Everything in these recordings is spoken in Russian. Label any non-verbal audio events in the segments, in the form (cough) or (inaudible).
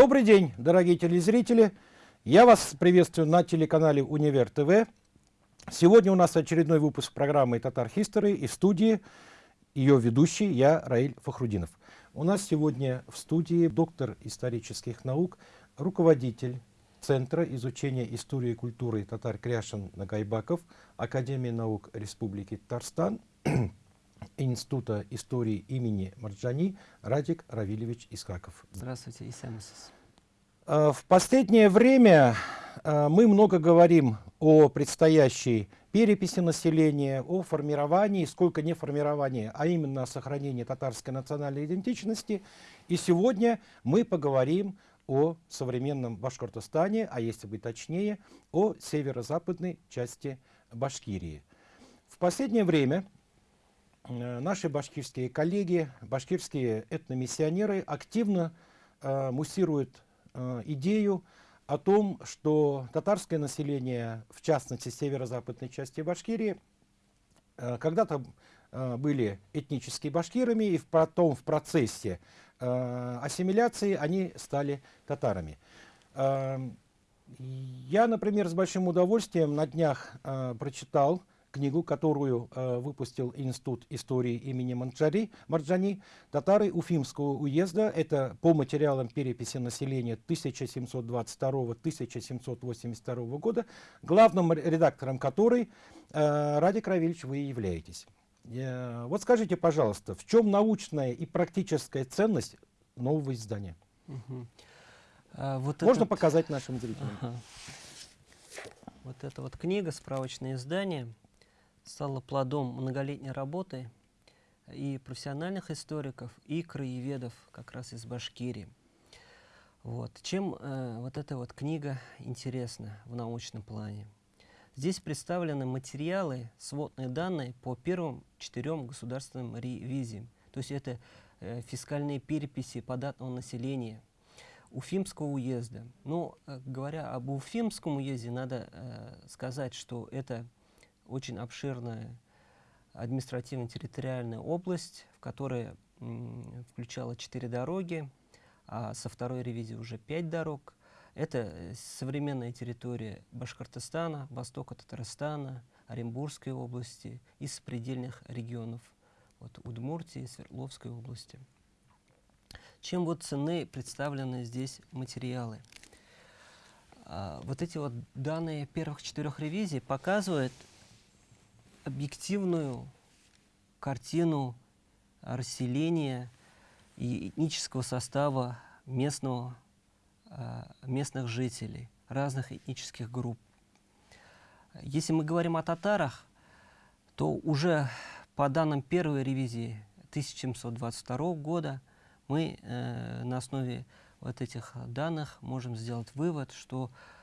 Добрый день, дорогие телезрители. Я вас приветствую на телеканале Универ ТВ. Сегодня у нас очередной выпуск программы Татар History и студии ее ведущий я, Раиль Фахрудинов. У нас сегодня в студии доктор исторических наук, руководитель Центра изучения истории и культуры татар Кряшин Нагайбаков, Академии наук Республики Татарстан, Института истории имени Марджани Радик Равилевич Искаков. Здравствуйте, Исамисис. А, в последнее время а, мы много говорим о предстоящей переписи населения, о формировании, сколько не формировании, а именно о сохранении татарской национальной идентичности. И сегодня мы поговорим о современном Башкортостане, а если быть точнее, о северо-западной части Башкирии. В последнее время Э, наши башкирские коллеги, башкирские этномиссионеры активно э, муссируют э, идею о том, что татарское население, в частности северо-западной части Башкирии, э, когда-то э, были этническими башкирами, и потом в процессе э, ассимиляции они стали татарами. Э, я, например, с большим удовольствием на днях э, прочитал книгу, которую э, выпустил Институт истории имени Марджани, Марджани, татары Уфимского уезда. Это по материалам переписи населения 1722-1782 года, главным редактором которой, э, Ради Кравильевич, вы являетесь. Э, вот скажите, пожалуйста, в чем научная и практическая ценность нового издания? Угу. А, вот Можно этот... показать нашим зрителям? Ага. Вот эта вот книга, справочное издание, стало плодом многолетней работы и профессиональных историков, и краеведов как раз из Башкирии. Вот. Чем э, вот эта вот книга интересна в научном плане? Здесь представлены материалы, сводные данные по первым четырем государственным ревизиям. То есть это э, фискальные переписи податного населения Уфимского уезда. Ну, э, говоря об Уфимском уезде, надо э, сказать, что это очень обширная административно-территориальная область, в которой включала четыре дороги, а со второй ревизии уже пять дорог. Это э, современная территория Башкортостана, востока Татарстана, Оренбургской области и сопредельных регионов вот, Удмуртии, Свердловской области. Чем вот цены представлены здесь материалы? А, вот эти вот данные первых четырех ревизий показывают, объективную картину расселения и этнического состава местного, а, местных жителей, разных этнических групп. Если мы говорим о татарах, то уже по данным первой ревизии 1722 года мы э, на основе вот этих данных можем сделать вывод, что э,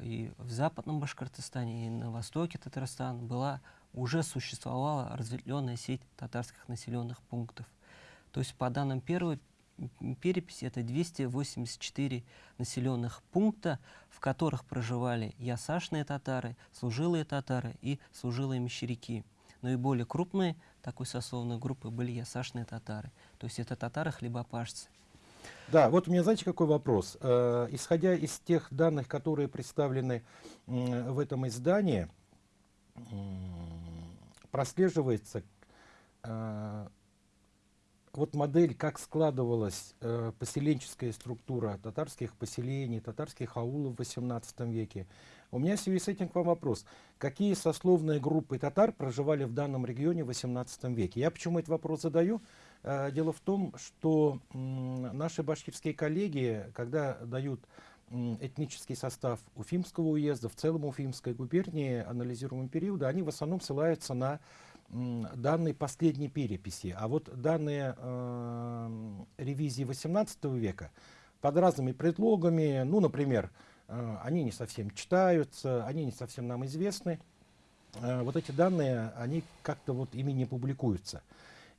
и в западном Башкортостане, и на востоке Татарстана была уже существовала разветвленная сеть татарских населенных пунктов. То есть по данным первой переписи это 284 населенных пункта, в которых проживали ясашные татары, служилые татары и служилые мещеряки. Но и более крупные такой сословной группы были ясашные татары. То есть это татары-хлебопашцы. Да, вот у меня, знаете, какой вопрос? Э, исходя из тех данных, которые представлены э, в этом издании, прослеживается э, вот модель, как складывалась э, поселенческая структура татарских поселений, татарских аулов в XVIII веке. У меня в связи с этим к вам вопрос. Какие сословные группы татар проживали в данном регионе в XVIII веке? Я почему этот вопрос задаю? Э, дело в том, что наши башкирские коллеги, когда дают этнический состав Уфимского уезда, в целом Уфимской губернии анализируемого периода, они в основном ссылаются на данные последней переписи. А вот данные э, ревизии 18 века под разными предлогами, ну, например, э, они не совсем читаются, они не совсем нам известны, э, вот эти данные, они как-то вот ими не публикуются.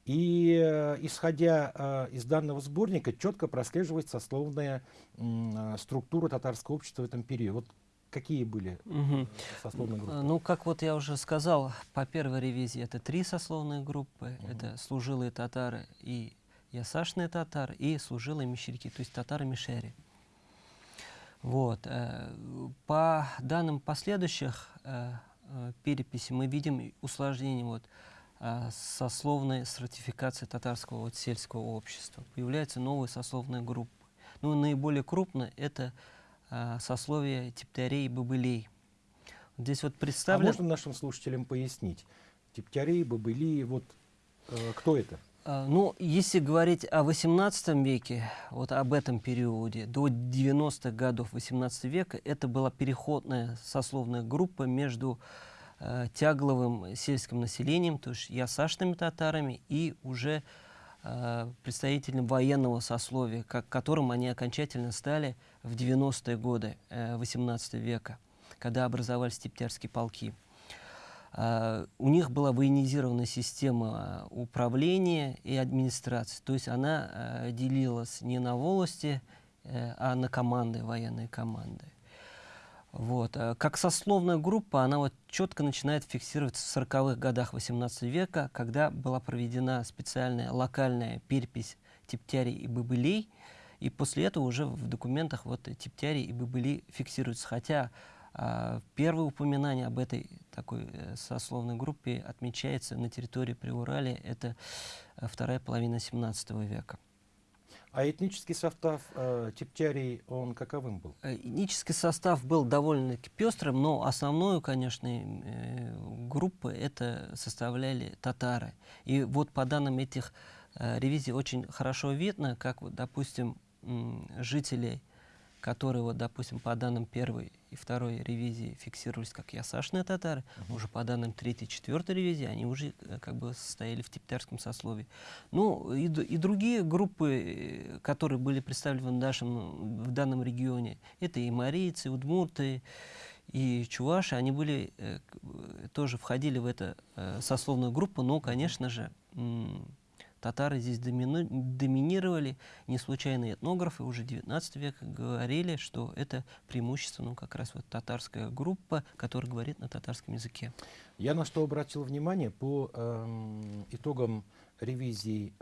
И э, исходя э, из данного сборника, четко прослеживается сословная структура татарского общества в этом периоде. Вот какие были угу. сословные группы? Ну, как вот я уже сказал, по первой ревизии это три сословные группы. Угу. Это служилые татары и ясашные татары, и служилые мещеряки, то есть татары-мишери. Вот. По данным последующих переписей мы видим усложнение вот, сословной стратификации татарского вот, сельского общества. Появляются новые сословные группы. Ну, наиболее крупно это э, сословие типтарей и бобылей. Вот Здесь вот А представлен... можно нашим слушателям пояснить? Типтяри, бобыли, вот э, кто это? А, Ну, если говорить о XVIII веке, вот об этом периоде, до 90-х годов XVIII века, это была переходная сословная группа между э, тягловым сельским населением, то есть ясашными татарами, и уже э, представителями военного сословия, как, которым они окончательно стали в 90-е годы э, XVIII века, когда образовались типтярские полки. А, у них была военизированная система а, управления и администрации. То есть она а, делилась не на волости, э, а на команды, военные команды. Вот. а Как сословная группа, она вот четко начинает фиксироваться в 40-х годах 18 века, когда была проведена специальная локальная перепись типтярей и бобылей, и после этого уже в документах вот типтяри и бобыли фиксируются. Хотя а, первое упоминание об этой такой э, сословной группе отмечается на территории Приуралия, это э, вторая половина 17 века. А этнический состав э, типтярей, он каковым был? Э, Этнический состав был довольно-таки пестрым, но основную, конечно, э, группу это составляли татары. И вот по данным этих э, ревизий очень хорошо видно, как, вот, допустим, жители, которые, вот, допустим, по данным первой и второй ревизии фиксировались как ясашные татары, уже по данным третьей и четвертой ревизии они уже э, как бы состояли в типтярском сословии. Ну, и, и другие группы, э, которые были представлены в, нашем, в данном регионе, это и марийцы, и удмурты, и чуваши, они были, э, тоже входили в эту э, сословную группу, но, конечно же, татары здесь домину- доминировали. Не случайно этнографы уже 19 века говорили, что это преимущественно ну, как раз вот татарская группа, которая говорит на татарском языке. Я на что обратил внимание по эм, итогам ревизии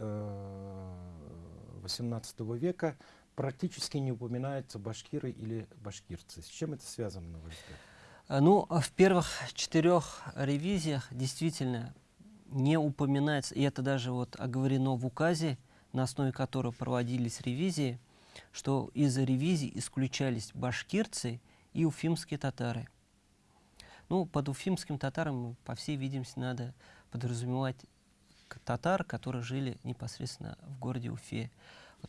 XVIII века практически не упоминаются башкиры или башкирцы. С чем это связано, на ваш взгляд? А, Ну, в первых четырех ревизиях действительно не упоминается, и это даже вот оговорено в указе, на основе которого проводились ревизии, что из ревизий исключались башкирцы и уфимские татары. Ну, под уфимским татаром, по всей видимости, надо подразумевать татар, которые жили непосредственно в городе Уфе.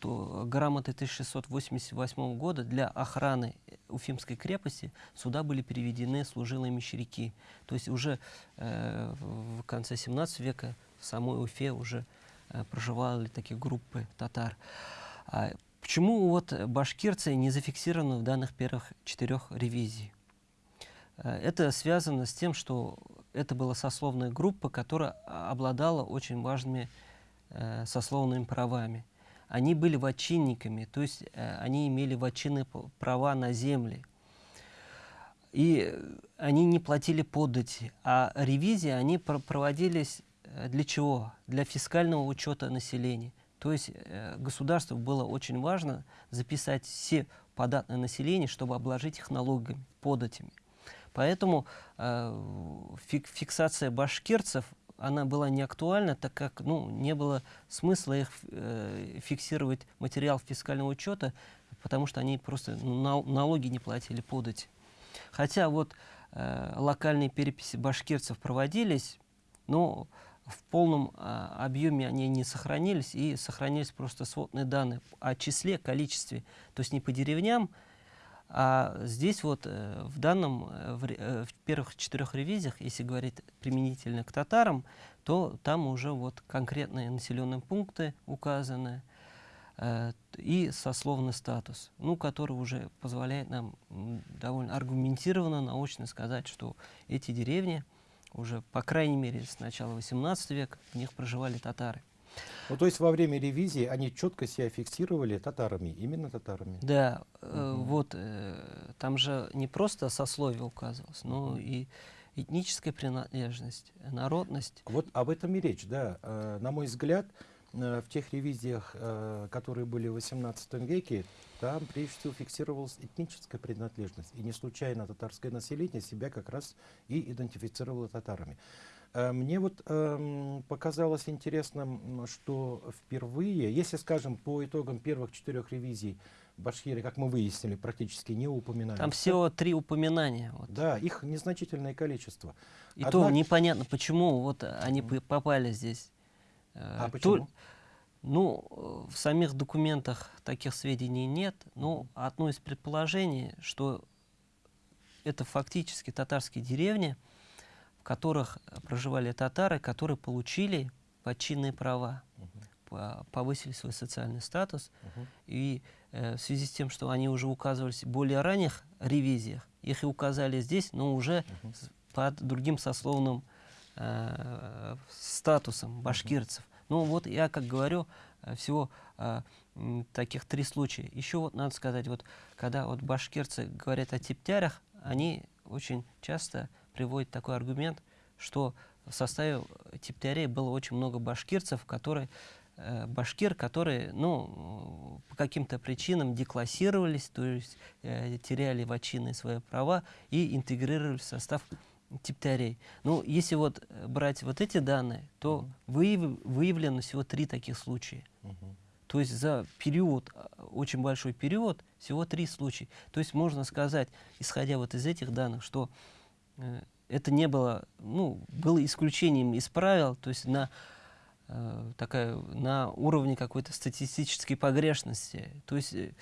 У- грамоты 1688 года для охраны э, Уфимской крепости сюда были переведены служилые мещеряки. То есть уже э, в в конце 17 века в самой Уфе уже э, проживали такие группы татар. А почему вот башкирцы не зафиксированы в данных первых четырех ревизий? Э, Это связано с тем, что это была сословная группа, которая а, обладала очень важными э, сословными правами. Они были вотчинниками, то есть э, они имели вотчинные п- права на земли. И они не платили подати. А ревизии, они пр- проводились э, для чего? Для фискального учета населения. То есть э, государству было очень важно записать все податное население, чтобы обложить их налогами, податями. Поэтому э, фик- фиксация башкирцев, она была не актуальна, так как ну, не было смысла их э, фиксировать материал фискального учета, потому что они просто ну, нал- налоги не платили подати. Хотя вот э, локальные переписи башкирцев проводились, но в полном а, объеме они не сохранились, и сохранились просто сводные данные о числе, количестве, то есть не по деревням, а здесь вот э, в данном, э, в, э, в первых четырех ревизиях, если говорить применительно к татарам, то там уже вот конкретные населенные пункты указаны э, и сословный статус, ну, который уже позволяет нам довольно аргументированно, научно сказать, что эти деревни уже, по крайней мере, с начала XVIII века в них проживали татары. Ну, то есть во время ревизии они четко себя фиксировали татарами, именно татарами. Да, э, Мгм. вот э, там же не просто сословие указывалось, но и этническая принадлежность, народность. Вот об этом и речь, да. Э, На мой взгляд, э, в тех ревизиях, э, которые были в XVIII веке, там прежде всего фиксировалась этническая принадлежность. И не случайно татарское население себя как раз и идентифицировало татарами. Э, мне вот эм, показалось интересным, что впервые, если, скажем, по итогам первых четырех ревизий башкиры, как мы выяснили, практически не упоминаются. Там всего три упоминания. Вот. Да, их незначительное количество. И Однако... то непонятно, почему вот они попали здесь. Э, а почему? Ну, в самих документах таких сведений нет. Но одно из предположений, что это фактически татарские деревни, в которых проживали татары, которые получили подчинные права, угу. повысили свой социальный статус. Угу. И э, в связи с тем, что они уже указывались в более ранних ревизиях, их и указали здесь, но уже угу. под другим сословным э, статусом башкирцев. Ну вот я, как говорю, э, всего э, таких три случая. Еще вот надо сказать, вот когда вот башкирцы говорят о типтярях, они очень часто приводит такой аргумент, что в составе типтярей было очень много башкирцев, которые э, башкир, которые, ну, по каким-то причинам деклассировались, то есть э, теряли вочинные свои права и интегрировались в состав типтярей. Ну, если вот брать вот эти данные, то выяв, выявлено всего три таких случая. То есть за период, э, очень большой период, всего три случая. То есть можно сказать, исходя вот из этих данных, что это не было, ну, было исключением из правил, то есть на, э, такая, на уровне какой-то статистической погрешности. То есть э,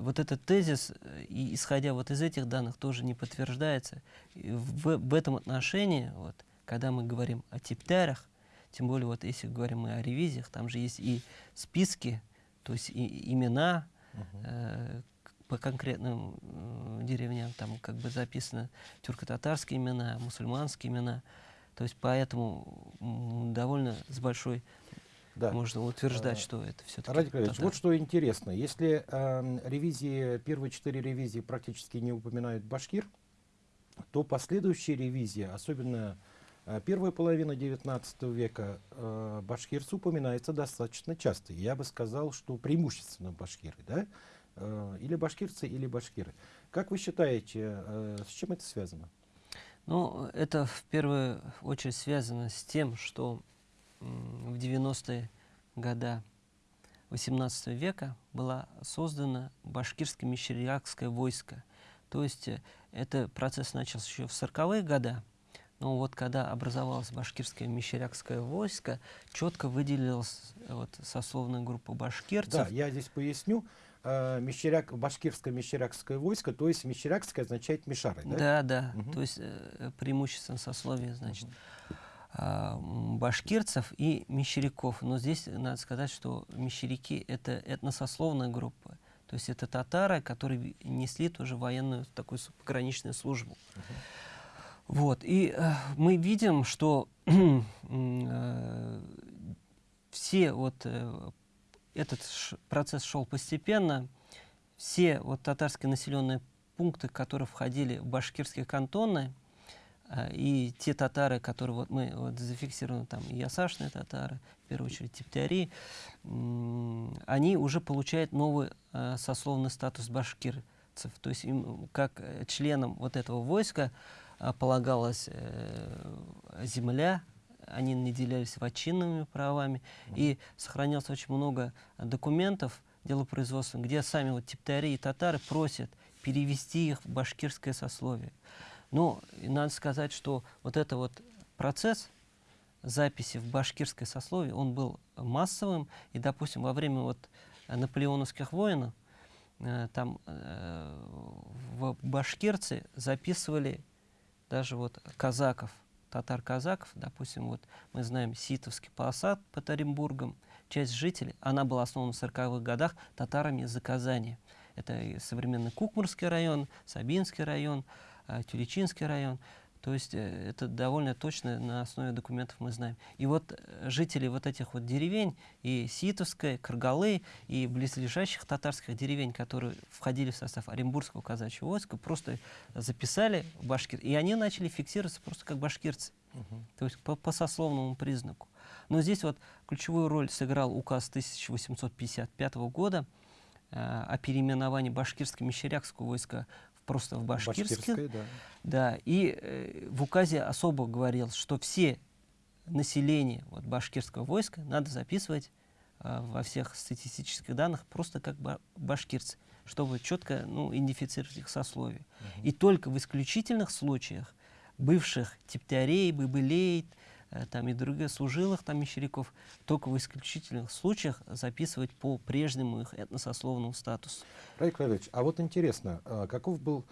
вот этот тезис, э, и, исходя вот из этих данных, тоже не подтверждается. И в, в этом отношении, вот, когда мы говорим о типтарях, тем более вот если говорим мы о ревизиях, там же есть и списки, то есть и имена, uh -huh. По конкретным э, деревням, там как бы записаны тюрко-татарские имена, мусульманские имена. То есть поэтому довольно с большой да. можно утверждать, а, что это все-таки. Ради Кравич, вот что интересно. Если э, ревизии, первые четыре ревизии практически не упоминают башкир, то последующие ревизии, особенно э, первая половина 19 века, э, башкирцы упоминается достаточно часто. Я бы сказал, что преимущественно башкиры. Да? Э, или башкирцы, или башкиры. Как вы считаете, э, с чем это связано? Ну, это в первую очередь связано с тем, что в 90-е годы 18 века была создана башкирское мещерякское войско. То есть э, этот процесс начался еще в 40-е годы, но вот когда образовалось башкирское мещерякское войско, четко выделилась вот сословная группа башкирцев. Да, я здесь поясню э, мещеряк, башкирское мещерякское войско, то есть мещерякское означает мишары, да? Да, да, угу. то есть э, преимущественно сословие, значит, угу. э, башкирцев и мещеряков. Но здесь надо сказать, что мещеряки — это этносословная группа. То есть это татары, которые несли тоже военную такую пограничную службу. Угу. Вот, и э, мы видим, что (clears throat) э, все вот э, этот процесс шел постепенно. Все вот татарские населенные пункты, которые входили в башкирские кантоны, э, и те татары, которые вот мы вот зафиксированы, там ясашные татары, в первую очередь типтяри, они уже получают новый э, сословный статус башкирцев. То есть им, как э, членам вот этого войска полагалась земля, они наделялись вотчинными правами, и сохранялось очень много документов делопроизводственных, где сами вот типтари и татары просят перевести их в башкирское сословие. Но надо сказать, что вот это вот процесс записи в башкирское сословие, он был массовым, и, допустим, во время вот наполеоновских войн э, там э, в башкирцы записывали даже вот казаков, татар-казаков, допустим, вот мы знаем Ситовский посад под Оренбургом, часть жителей, она была основана в 40-х годах татарами из-за Казани. Это современный Кукмурский район, Сабинский район, э, Тюлечинский район. То есть э, это довольно точно на основе документов мы знаем. И вот э, жители вот этих вот деревень, и Ситовской, Каргалы, и близлежащих татарских деревень, которые входили в состав Оренбургского казачьего войска, просто записали башкир, и они начали фиксироваться просто как башкирцы. Угу. То есть по, по сословному признаку. Но здесь вот ключевую роль сыграл указ 1855 года э, о переименовании башкирско-мещерякского войска просто в башкирске. да. да. И э, в указе особо говорилось, что все население вот, башкирского войска надо записывать э, во всех статистических данных просто как ба башкирцы, чтобы четко ну, идентифицировать их сословие. Угу. И только в исключительных случаях бывших типтярей, быбылей, там и других служилых там мещеряков, только в исключительных случаях записывать по прежнему их этносословному статусу. Раик Владимирович, а вот интересно, а каков был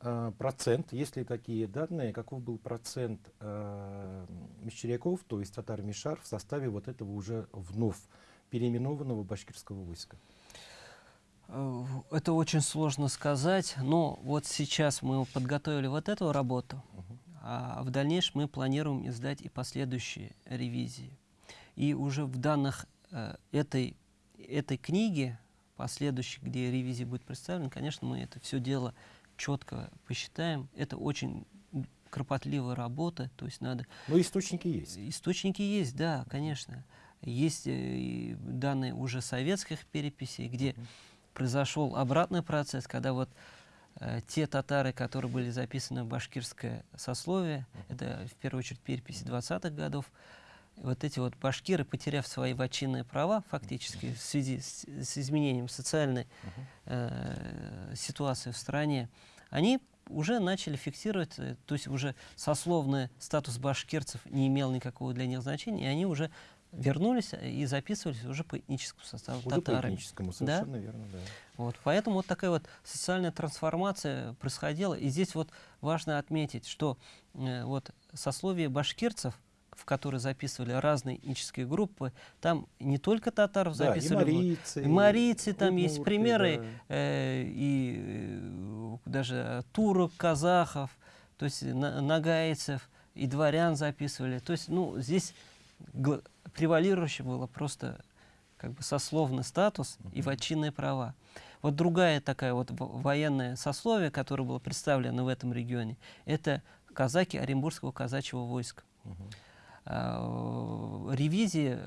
а, процент, есть ли такие данные, каков был процент э, мещеряков, то есть татар-мишар, в составе вот этого уже вновь переименованного башкирского войска? Э, это очень сложно сказать, но вот сейчас мы подготовили вот эту работу, угу. А в дальнейшем мы планируем издать и последующие ревизии. И уже в данных э, этой, этой книги, последующей, где ревизия будет представлена, конечно, мы это все дело четко посчитаем. Это очень кропотливая работа, то есть надо... Но источники есть. Источники есть, да, конечно. Есть э, данные уже советских переписей, где mm -hmm произошел обратный процесс, когда вот те татары, которые были записаны в башкирское сословие, это в первую очередь переписи 20-х годов, вот эти вот башкиры, потеряв свои вотчинные права фактически в связи с, с изменением социальной э, ситуации в стране, они уже начали фиксировать, э, то есть уже сословный статус башкирцев не имел никакого для них значения, и они уже вернулись и записывались уже по этническому составу уже татары. по этническому, совершенно да? верно, да. Вот, поэтому вот такая вот социальная трансформация происходила. И здесь вот важно отметить, что э, вот сословие башкирцев, в которые записывали разные этнические группы, там не только татаров да, записывали, и марийцы, и марийцы там удмурты, есть примеры, да. э, и э, даже турок, казахов, то есть на, нагайцев, и дворян записывали. То есть, ну, здесь превалирующее было просто как бы сословный статус и вотчинные права. Вот другая такая вот военное сословие, которое было представлено в этом регионе, это казаки Оренбургского казачьего войска. А, ревизии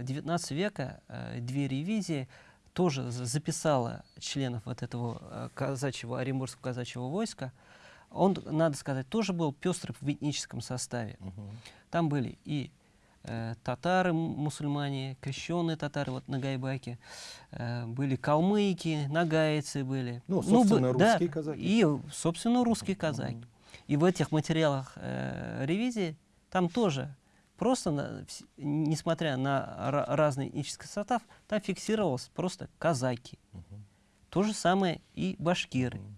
19 э, века, э, две ревизии, тоже записала членов вот этого э, казачьего, Оренбургского казачьего войска. Он, надо сказать, тоже был пестрый в этническом составе. Там были и э, татары, мусульмане, крещенные татары, вот на Гайбаке, э, были калмыки, нагайцы были. Ну, собственно, ну, русские да, казаки. И, собственно, русские казаки. Mm -hmm. И в этих материалах э, ревизии там тоже просто, на, несмотря на разный этнический состав, там фиксировалось просто казаки. Uh -huh. То же самое и башкиры, uh -huh.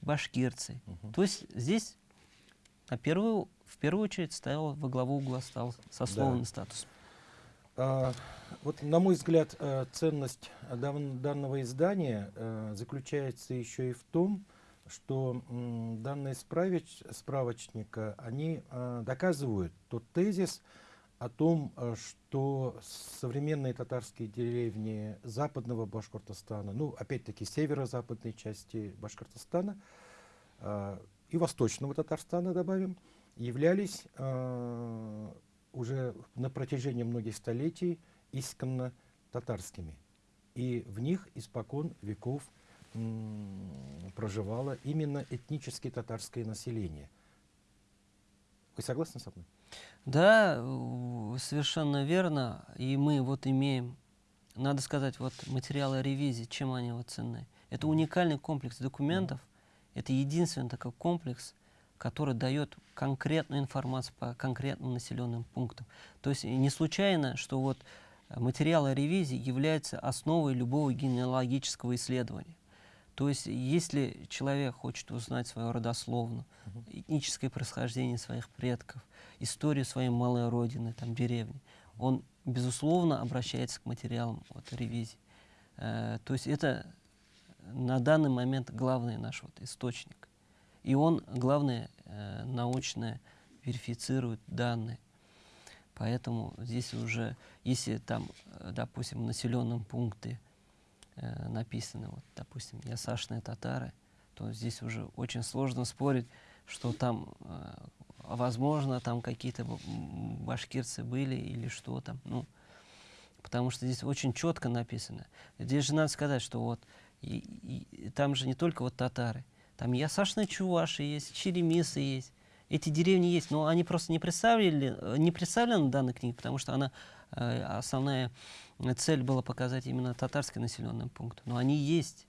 башкирцы. Uh -huh. То есть здесь на первую в первую очередь ставил во главу угла стал сословный да. статус. А, вот, на мой взгляд, э, ценность дан, данного издания а, заключается еще и в том, что данные справич, справочника, они а, доказывают тот тезис о том, что современные татарские деревни западного Башкортостана, ну, опять-таки, северо-западной части Башкортостана и восточного Татарстана, добавим, являлись э, уже на протяжении многих столетий исконно татарскими. И в них испокон веков проживало именно этнически татарское население. Вы согласны со мной? Да, совершенно верно. И мы вот имеем, надо сказать, вот материалы ревизии, чем они вот ценны. Это уникальный комплекс документов. Это единственный такой комплекс, который дает конкретную информацию по конкретным населенным пунктам. То есть не случайно, что вот материалы ревизии являются основой любого генеалогического исследования. То есть если человек хочет узнать свою родословную, этническое происхождение своих предков, историю своей малой родины, там, деревни, он, безусловно, обращается к материалам вот, ревизии. Э, то есть это на данный момент главный наш вот, источник. И он, главное, э, научно верифицируют данные. Поэтому здесь уже, если там, э, допустим, в населенном пункте э, написано, вот, допустим, ясашные татары, то здесь уже очень сложно спорить, что там, возможно, там какие-то башкирцы были или что там. Ну, потому что здесь очень четко написано. Здесь же надо сказать, что вот и, и, там же не только вот татары, там ясашные чуваши есть, черемисы есть, эти деревни есть, но они просто не представили, не представлены в данной книге, потому что она, э, основная цель была показать именно татарский населенный пункт. Но они есть.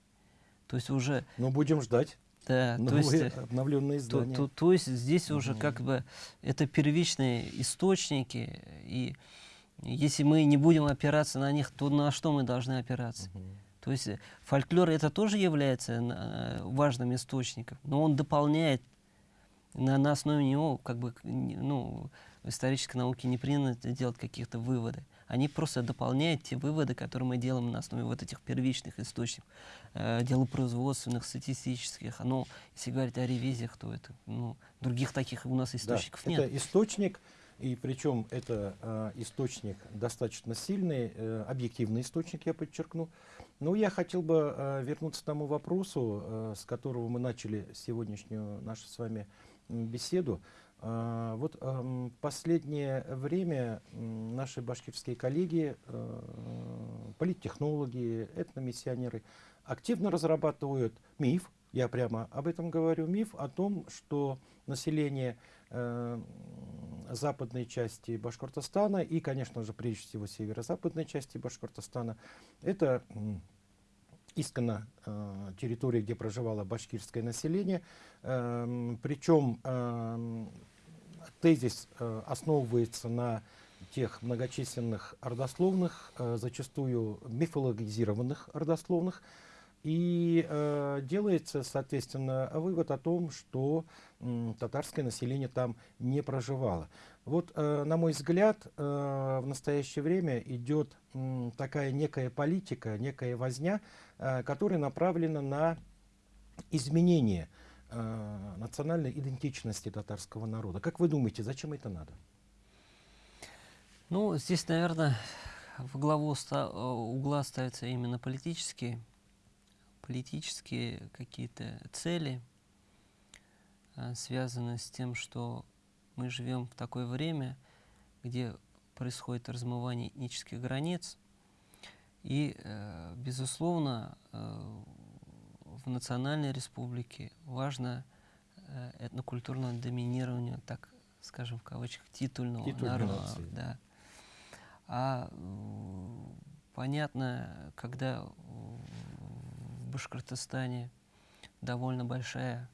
То есть уже... Ну, будем ждать. Да, то есть, э, обновленные издания. То, то, то есть здесь уже как бы это первичные источники, и если мы не будем опираться на них, то на что мы должны опираться? Угу. То есть фольклор это тоже является э, важным источником, но он дополняет на, на основе него, как бы, ну, в исторической науке не принято делать каких-то выводы. Они просто дополняют те выводы, которые мы делаем на основе вот этих первичных источников, э, делопроизводственных, статистических. Но если говорить о ревизиях, то это, ну, других таких у нас источников да, нет. Это источник, и причем это э, источник достаточно сильный, э, объективный источник, я подчеркну. Но я хотел бы э, вернуться к тому вопросу, э, с которого мы начали сегодняшнюю нашу с вами беседу. А, вот последнее время наши башкирские коллеги, э, политтехнологи, этномиссионеры активно разрабатывают миф, я прямо об этом говорю, миф о том, что население э, западной части Башкортостана и, конечно же, прежде всего северо-западной части Башкортостана, это исконно э, территория, где проживало башкирское население. Э, причем э, тезис э, основывается на тех многочисленных родословных, э, зачастую мифологизированных родословных, и э, делается, соответственно, вывод о том, что э, татарское население там не проживало. Вот, э, на мой взгляд, э, в настоящее время идет э, такая некая политика, некая возня, э, которая направлена на изменение э, национальной идентичности татарского народа. Как вы думаете, зачем это надо? Ну, здесь, наверное, в главу ста угла ставятся именно политические, политические какие-то цели, э, связанные с тем, что мы живем в такое время, где происходит размывание этнических границ. И, э, безусловно, э, в национальной республике важно э, этнокультурное доминирование, так скажем, в кавычках, титульного народа. Да. А понятно, когда Башкортостане довольно большая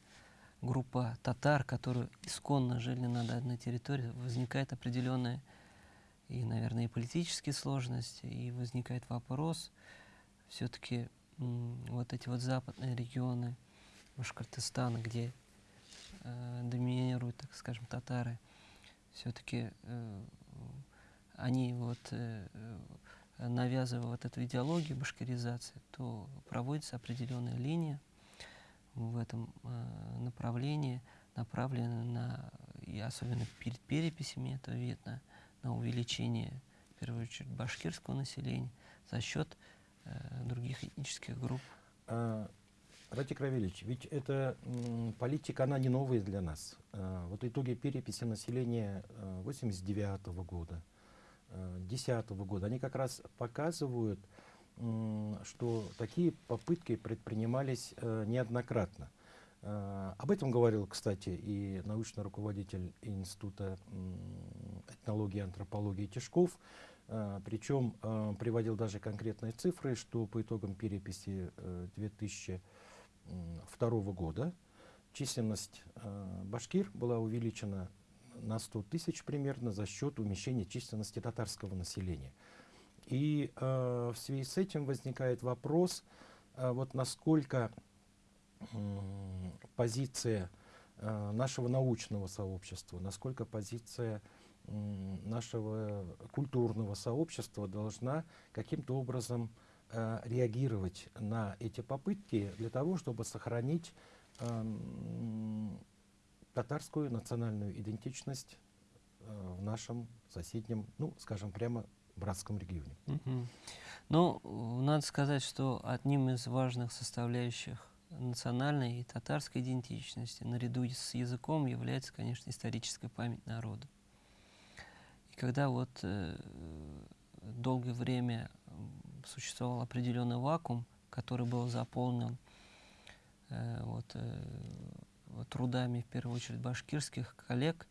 группа татар, которые исконно жили на данной территории, возникает определенная и, наверное, и политические сложности, и возникает вопрос, все-таки вот эти вот западные регионы Башкортостана, где э, доминируют, так скажем, татары, все-таки э, они вот э, навязывая вот эту идеологию башкиризации, то проводится определенная линия, в этом э, направлении направлены на, и особенно перед переписями это видно, на увеличение, в первую очередь, башкирского населения за счет э, других этнических групп. А, Ратик Равильевич, ведь эта политика, она не новая для нас. А, вот итоги переписи населения 89 -го года, 10 -го года, они как раз показывают, что такие попытки предпринимались э, неоднократно. Э, об этом говорил, кстати, и научный руководитель Института этнологии и антропологии Тишков, э, причем приводил даже конкретные цифры, что по итогам переписи 2002 года численность башкир была увеличена на 100 тысяч примерно за счет умещения численности татарского населения. И э, в связи с этим возникает вопрос, э, вот насколько э, позиция э, нашего научного сообщества, насколько позиция э, нашего культурного сообщества должна каким-то образом э, реагировать на эти попытки для того, чтобы сохранить э, татарскую национальную идентичность э, в нашем соседнем, ну, скажем прямо, братском регионе. Ну, надо сказать, что одним из важных составляющих национальной и татарской идентичности наряду с языком является, конечно, историческая память народа. И когда вот э, долгое время существовал определенный вакуум, который был заполнен э, вот, э, трудами, в первую очередь, башкирских коллег,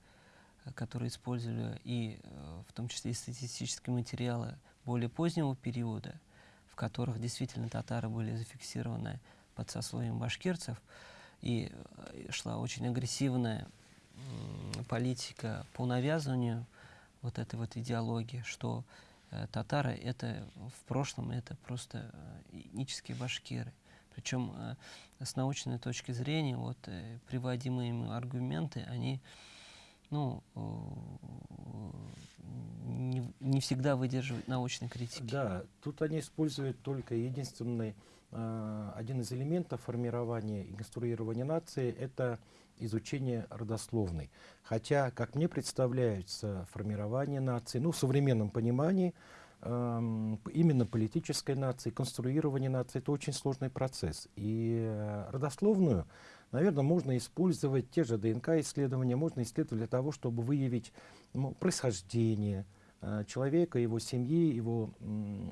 э, которые использовали и э, в том числе и статистические материалы более позднего периода, в которых действительно татары были зафиксированы под сословием башкирцев, и э, шла очень агрессивная политика по навязыванию вот этой вот идеологии, что татары это в прошлом это просто этнические башкиры. Причем э, с научной точки зрения вот э, приводимые им аргументы, они ну, э, не, не всегда выдерживают научной критики. Да, тут они используют только единственный, э, один из элементов формирования и конструирования нации, это изучение родословной. Хотя, как мне представляется, формирование нации, ну, в современном понимании, именно политической нации, конструирование нации, это очень сложный процесс. И э, родословную, наверное, можно использовать те же ДНК-исследования, можно исследовать для того, чтобы выявить ну, происхождение, э, человека, его семьи, его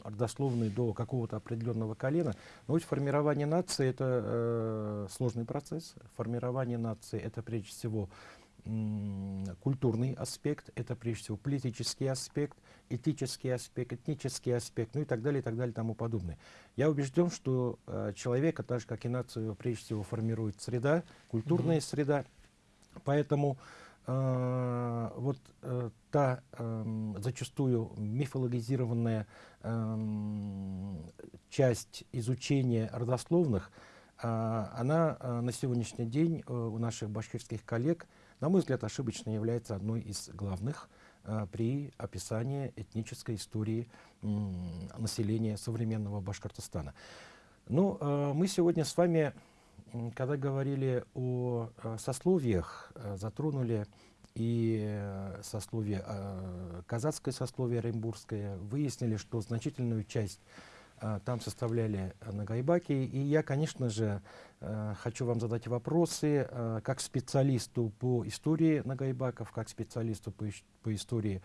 родословную до какого-то определенного колена. Но вот формирование нации это э, сложный процесс. Формирование нации это прежде всего культурный аспект, это прежде всего политический аспект, этический аспект, этнический аспект, ну и так далее, и так далее, и тому подобное. Я убежден, что э, человека, так же как и нацию, прежде всего формирует среда, культурная Мгм. среда, поэтому э, вот э, та эм, зачастую мифологизированная эм, часть изучения родословных, а, она а, на сегодняшний день э, у наших башкирских коллег, на мой взгляд, ошибочно является одной из главных а, при описании этнической истории населения современного Башкортостана. Ну, э, мы сегодня с вами, когда говорили о э, сословиях, э, затронули и э, сословие, э, казацкое сословие оренбургское, выяснили, что значительную часть там составляли э, нагайбаки. И я, конечно же, э, хочу вам задать вопросы э, как специалисту по истории нагайбаков, как специалисту по, по истории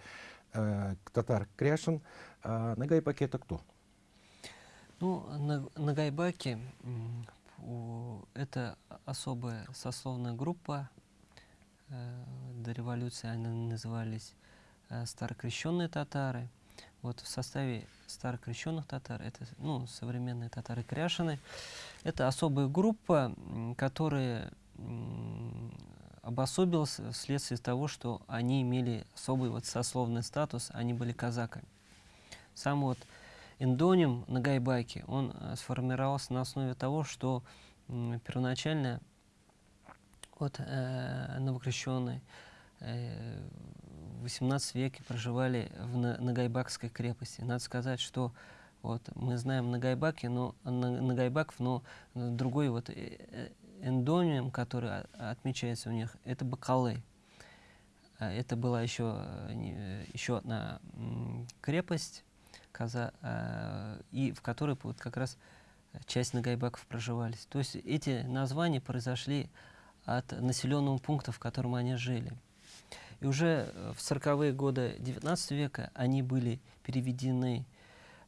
татар Кряшин. А, Нагайбаки это кто? Ну, на, Нагайбаки это особая сословная группа. До революции они назывались старокрещенные татары. Вот в составе старокрещенных татар, это ну, современные татары кряшины, это особая группа, которая обособилась вследствие того, что они имели особый вот сословный статус, они были казаками. Сам вот эндоним Нагайбаки, он э, сформировался на основе того, что первоначально вот э, новокрещенные э, XVIII веке проживали в На- Нагайбакской крепости. Надо сказать, что вот мы знаем Нагайбаки, но На- Нагайбаков, но другой вот э, э, эндоним, который отмечается у них, это Бакалы. А Это была еще, еще одна крепость, каза, а, и в которой вот как раз часть нагайбаков проживались. То есть эти названия произошли от населенного пункта, в котором они жили. И уже э, в 40-е годы XIX века они были переведены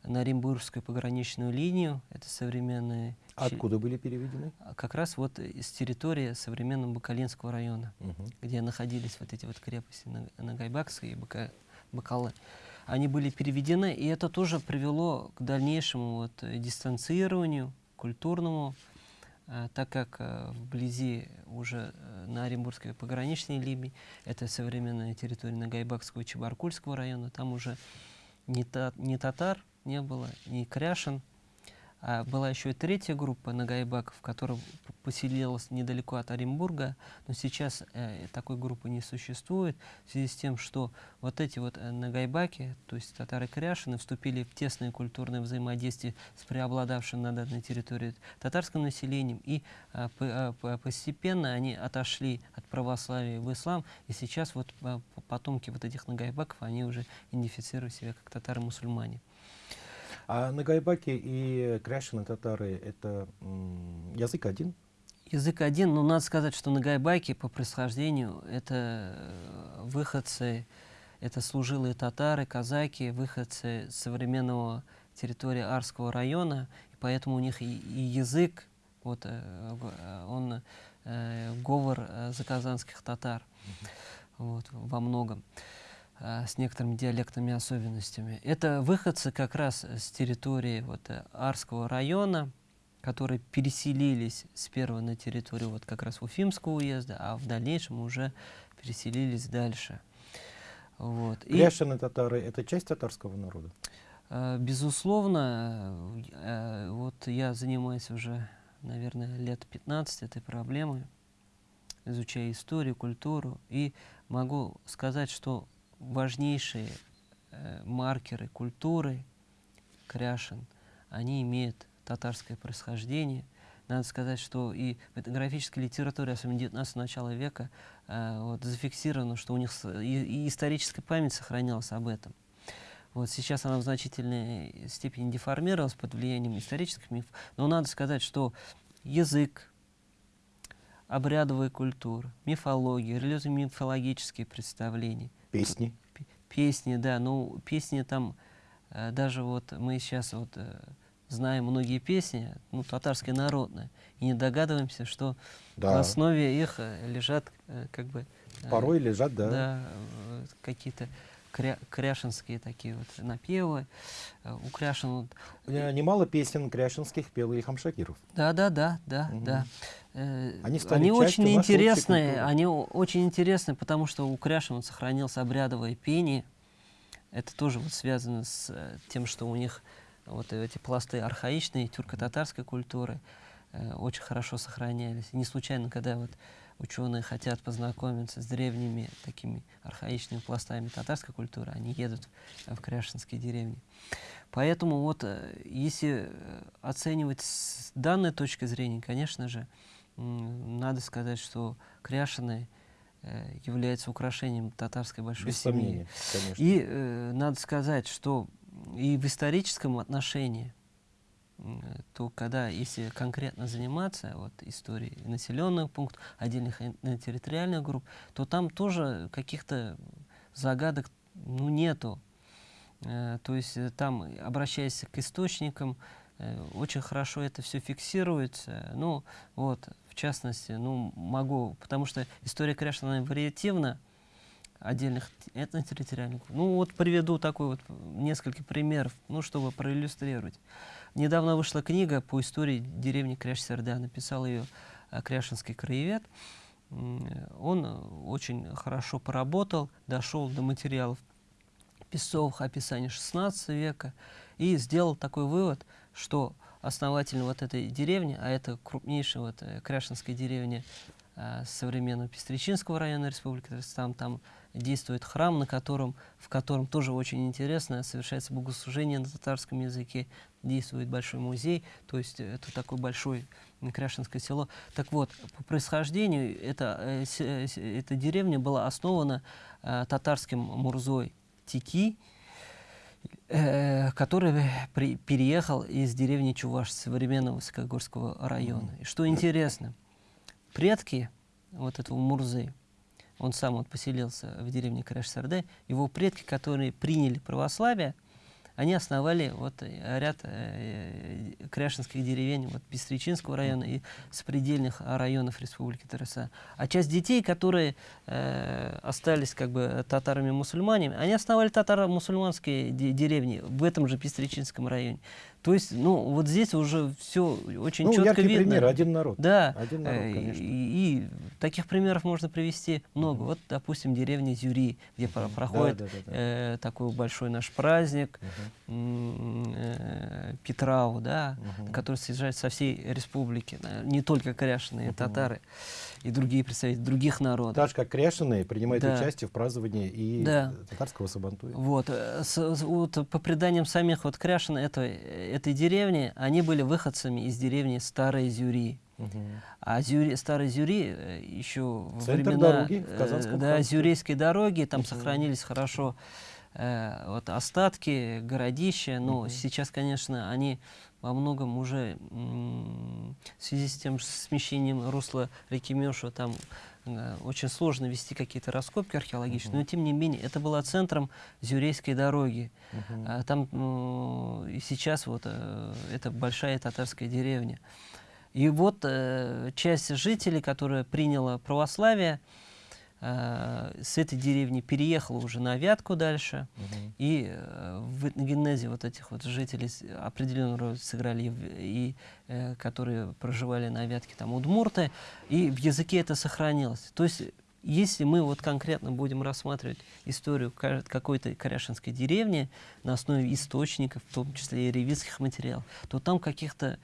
на Оренбургскую пограничную линию, это современные... щи- Откуда были переведены? а Как раз вот из территории современного Бакалинского района Мгм. где находились вот эти вот крепости Наг- Нагайбакская и Бака- Бакалы, они были переведены, и это тоже привело к дальнейшему вот э, дистанцированию культурному, а, так как э, вблизи уже э, на Оренбургской пограничной линии, это современная территория Нагайбакского и Чебаркульского района, там уже ни, та- ни татар не было, ни кряшин, А была еще и третья группа нагайбаков, которая поселилась недалеко от Оренбурга, но сейчас э, такой группы не существует в связи с тем, что вот эти вот э, нагайбаки, то есть татары-кряшины, вступили в тесное культурное взаимодействие с преобладавшим на данной территории татарским населением, и э, э, постепенно они отошли от православия в ислам, и сейчас вот э, потомки вот этих нагайбаков, они уже идентифицируют себя как татары-мусульмане. А Нагайбаки и Кряшины татары — это язык один? Язык один, но надо сказать, что Нагайбаки по происхождению — это э, выходцы, это служилые татары, казаки, выходцы современного территории Арского района, и поэтому у них и, и язык, вот, э, он э, говор э, заказанских татар, вот, во многом. А, с некоторыми диалектными особенностями. Это выходцы как раз с территории вот, э, Арского района, которые переселились сперва на территорию вот как раз Уфимского уезда, а в дальнейшем уже переселились дальше. Вот. Кряшины татары — это часть татарского народа? А, безусловно, э, вот я занимаюсь уже, наверное, лет 15 этой проблемой, изучая историю, культуру, и могу сказать, что важнейшие э, маркеры культуры Кряшин, они имеют татарское происхождение. Надо сказать, что и в этнографической литературе, особенно 19 начала века, э, вот, зафиксировано, что у них и, историческая память сохранялась об этом. Вот сейчас она в значительной степени деформировалась под влиянием исторических мифов, но надо сказать, что язык, обрядовая культура, мифология, религиозно-мифологические представления – Песни? Песни, да. Ну, песни там, э, даже вот мы сейчас вот э, знаем многие песни, ну, татарские народные, и не догадываемся, что да. в основе их э, лежат как бы... Порой лежат, да. Да, какие-то кря кряшинские такие вот напевы. У Кряшин... Вот... Немало песен кряшинских пел и Хамшакиров. Да, да, да, да, угу. да. Они, они очень интересные, они очень интересны, потому что у Кряшин сохранилось обрядовое пение. Это тоже вот связано с э, тем, что у них вот эти пласты архаичной тюрко-татарской культуры э, очень хорошо сохранялись. И не случайно, когда вот ученые хотят познакомиться с древними такими архаичными пластами татарской культуры, они едут в Кряшинские деревни. Поэтому вот, э, если оценивать с данной точки зрения, конечно же, надо сказать, что кряшеные э, является украшением татарской большой Без семьи. Сомнения, конечно. И э, надо сказать, что и в историческом отношении, то когда, если конкретно заниматься вот, историей населенных пунктов, отдельных территориальных групп, то там тоже каких-то загадок ну, нету. Э, то есть э, там, обращаясь к источникам, э, очень хорошо это все фиксируется. Ну, вот, в частности, ну, могу, потому что история Кряшина вариативна, отдельных этнотерриториальных. Ну, вот приведу такой вот несколько примеров, ну, чтобы проиллюстрировать. Недавно вышла книга по истории деревни Кряж-Серда, написал ее э, Кряшинский краевед. Он очень хорошо поработал, дошел до материалов песцовых описаний XVI века и сделал такой вывод, что основатель вот этой деревни, а это крупнейшая вот э, Кряшинская деревня э, современного Пестричинского района Республики Татарстан, там действует храм, на котором, в котором тоже очень интересно совершается богослужение на татарском языке, действует большой музей, то есть это такое большое Кряшинское село. Так вот, по происхождению эта, э, э эта деревня была основана э, татарским Мурзой Тики, Э, который при, переехал из деревни Чуваш, современного Высокогорского района. И что интересно, предки вот этого Мурзы, он сам вот поселился в деревне Краш-Сарде, его предки, которые приняли православие, они основали вот э, ряд э, кряшинских деревень вот, Бестричинского района и сопредельных районов Республики Тараса. А часть детей, которые э, остались как бы татарами-мусульманами, они основали татаро-мусульманские деревни в этом же Пестричинском районе. То есть, ну, вот здесь уже все очень ну, четко яркий видно. пример, один народ. Да, Один народ, э, конечно. и, и таких примеров можно привести много. Вот, допустим, деревня Зюри, где про- проходит да, да, да. э, такой большой наш праздник, э, Петрау, да, который съезжает со всей республики, да, не только кряшеные татары и другие представители других народов. Так же, как кряшеные принимают Да. участие в праздновании и Да. татарского сабантуя. Вот, э, с- вот по преданиям самих вот кряшин этой, этой деревни, они были выходцами из деревни Старой Зюри. Мгм. А Зюри, Старой Зюри э, еще Центр времена дороги в э, Казанском да, ханстве. Зюрейской дороги, там Мгм. сохранились хорошо э, вот остатки, городища, но Мгм. сейчас, конечно, они во многом уже в связи с тем же смещением русла реки Меша, там э, очень сложно вести какие-то раскопки археологические, но тем не менее это было центром Зюрейской дороги. Мгм. А Там ну, и сейчас вот э, это большая татарская деревня. И вот э, часть жителей, которая приняла православие, э, с этой деревни переехала уже на Вятку дальше. Мгм. И э, в этногенезе вот этих вот жителей определенную роль сыграли, и, э, которые проживали на Вятке, там удмурты, и в языке это сохранилось. То есть, если мы вот конкретно будем рассматривать историю ка- какой-то коряшинской деревни на основе источников, в том числе и ревизских материалов, то там каких-то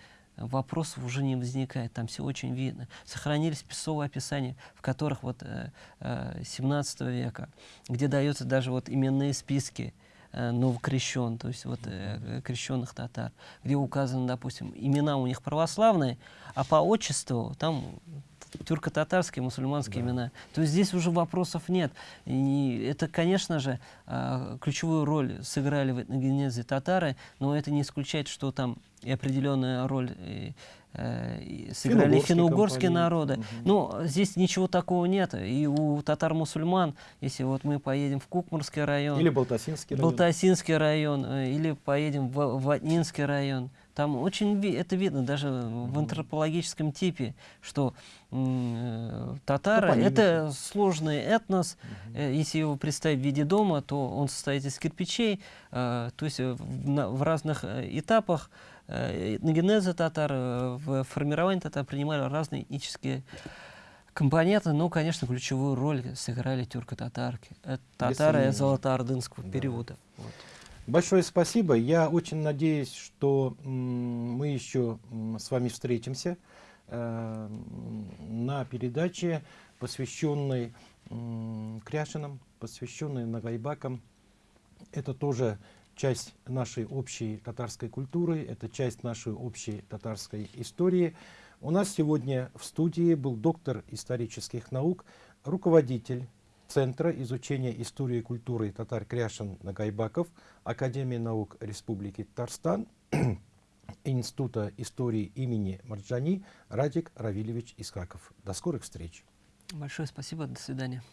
вопросов уже не возникает, там все очень видно. Сохранились писовые описания, в которых вот э, э, 17 века, где даются даже вот именные списки э, новокрещен, то есть вот э, крещенных татар, где указаны, допустим, имена у них православные, а по отчеству там тюрко-татарские, мусульманские Да. имена. То есть здесь уже вопросов нет. И это, конечно же, ключевую роль сыграли в этногенезе татары, но это не исключает, что там и определенная роль и, э, и сыграли Финно-угорские народы. Мгм. Ну, здесь ничего такого нет. И у татар-мусульман, если вот мы поедем в Кукмурский район, Или Балтасинский район. Балтасинский район, э, или поедем в Ватнинский район. Там очень это видно даже в антропологическом типе, что э, татары Топонимики. это сложный этнос. Э, Если его представить в виде дома, то он состоит из кирпичей, э, то есть э, в, разных э, этапах э, этногенеза татар, э, в формировании татар принимали разные этнические компоненты, но, конечно, ключевую роль сыграли тюрко-татарки. Татары золотоордынского Да. периода. Вот. Большое спасибо. Я очень надеюсь, что мы еще с вами встретимся э, на передаче, посвященной м, Кряшинам, посвященной Нагайбакам. Это тоже часть нашей общей татарской культуры, это часть нашей общей татарской истории. У нас сегодня в студии был доктор исторических наук, руководитель Центра изучения истории и культуры татар Кряшин Нагайбаков Академии наук Республики Татарстан (clears throat) Института истории имени Марджани Радик Равильевич Искаков. До скорых встреч. Большое спасибо, до свидания.